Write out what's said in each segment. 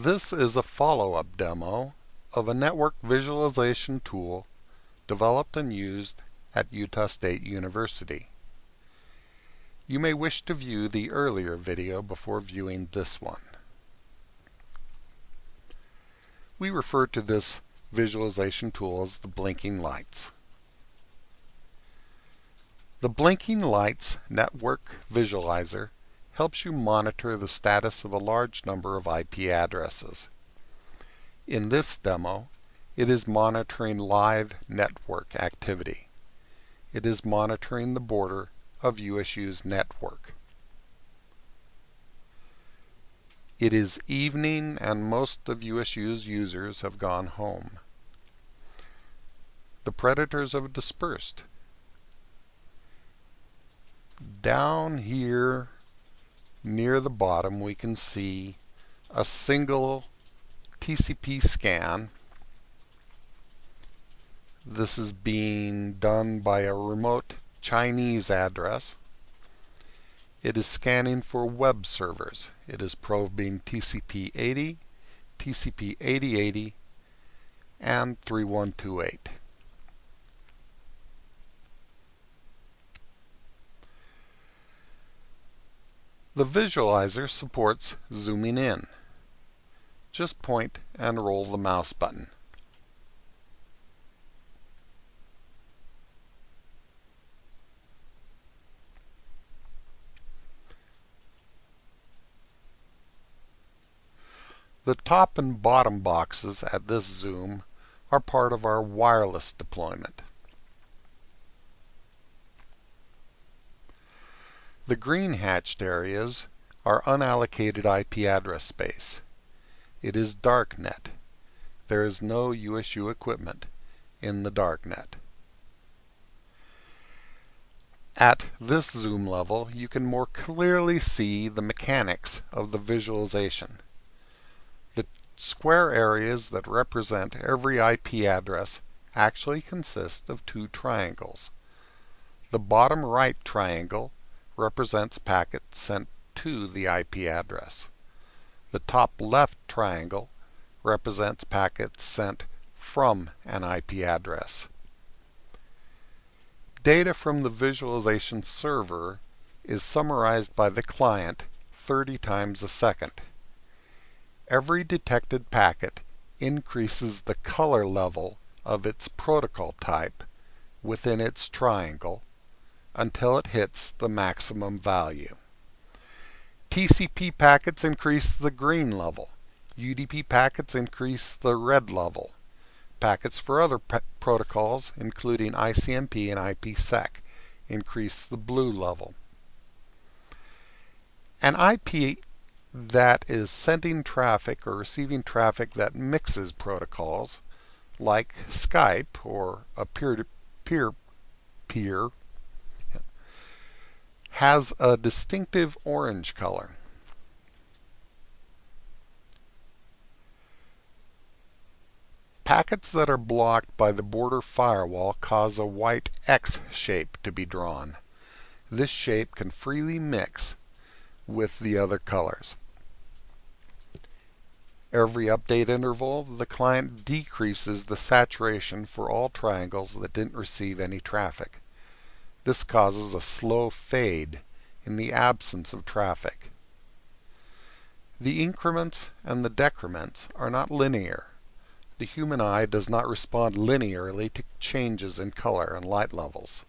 This is a follow-up demo of a network visualization tool developed and used at Utah State University. You may wish to view the earlier video before viewing this one. We refer to this visualization tool as the blinking lights. The Blinking Lights Network Visualizer helps you monitor the status of a large number of IP addresses. In this demo, it is monitoring live network activity. It is monitoring the border of USU's network. It is evening and most of USU's users have gone home. The predators have dispersed down here near the bottom we can see a single TCP scan. This is being done by a remote Chinese address. It is scanning for web servers. It is probing TCP 80, TCP 8080, and 3128. The visualizer supports zooming in. Just point and roll the mouse button. The top and bottom boxes at this zoom are part of our wireless deployment. The green hatched areas are unallocated IP address space. It is darknet. There is no USU equipment in the darknet. At this zoom level, you can more clearly see the mechanics of the visualization. The square areas that represent every IP address actually consist of two triangles. The bottom right triangle represents packets sent to the IP address. The top left triangle represents packets sent from an IP address. Data from the visualization server is summarized by the client 30 times a second. Every detected packet increases the color level of its protocol type within its triangle until it hits the maximum value. TCP packets increase the green level. UDP packets increase the red level. Packets for other protocols, including ICMP and IPsec, increase the blue level. An IP that is sending traffic or receiving traffic that mixes protocols, like Skype or a peer-to-peer -peer has a distinctive orange color. Packets that are blocked by the border firewall cause a white X shape to be drawn. This shape can freely mix with the other colors. Every update interval, the client decreases the saturation for all triangles that didn't receive any traffic. This causes a slow fade in the absence of traffic. The increments and the decrements are not linear. The human eye does not respond linearly to changes in color and light levels.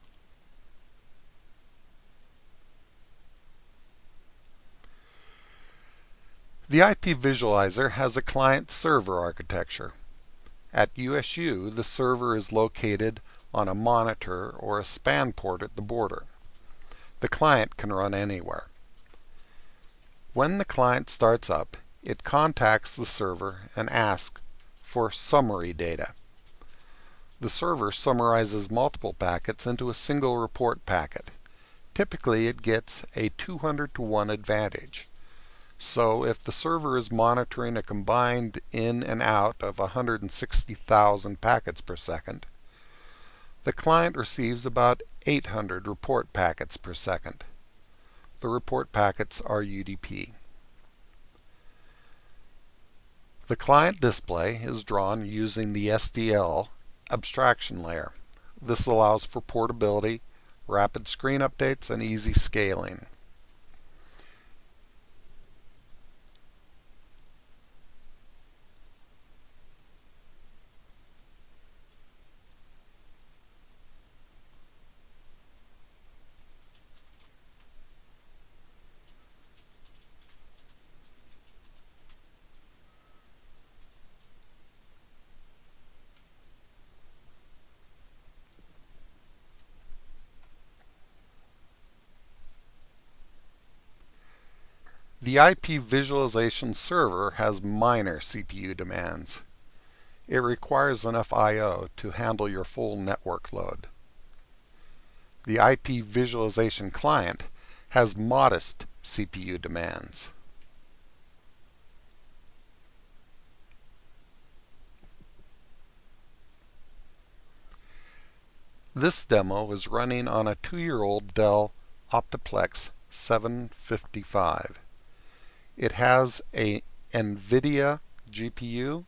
The IP Visualizer has a client-server architecture. At USU, the server is located on a monitor or a span port at the border. The client can run anywhere. When the client starts up, it contacts the server and asks for summary data. The server summarizes multiple packets into a single report packet. Typically it gets a 200 to 1 advantage. So if the server is monitoring a combined in and out of 160,000 packets per second, the client receives about 800 report packets per second. The report packets are UDP. The client display is drawn using the SDL abstraction layer. This allows for portability, rapid screen updates, and easy scaling. The IP visualization server has minor CPU demands. It requires enough I.O. to handle your full network load. The IP visualization client has modest CPU demands. This demo is running on a two-year-old Dell Optiplex 755. It has a NVIDIA GPU.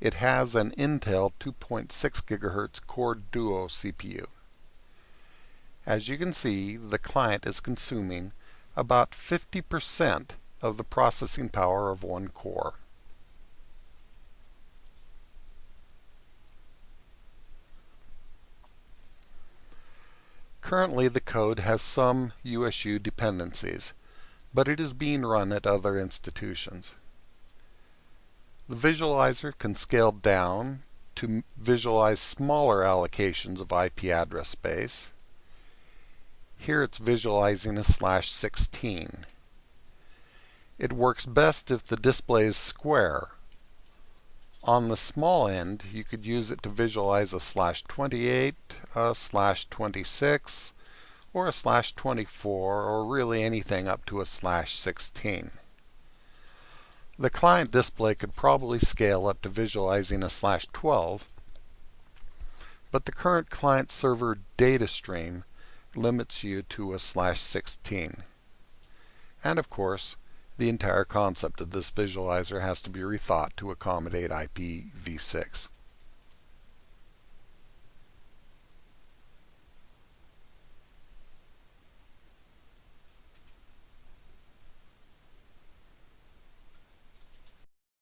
It has an Intel 2.6 GHz Core Duo CPU. As you can see, the client is consuming about 50% of the processing power of one core. Currently the code has some USU dependencies but it is being run at other institutions. The visualizer can scale down to visualize smaller allocations of IP address space. Here it's visualizing a slash 16. It works best if the display is square. On the small end, you could use it to visualize a slash 28, a slash 26, or a slash 24 or really anything up to a slash 16. The client display could probably scale up to visualizing a slash 12, but the current client server data stream limits you to a slash 16. And of course, the entire concept of this visualizer has to be rethought to accommodate IPv6.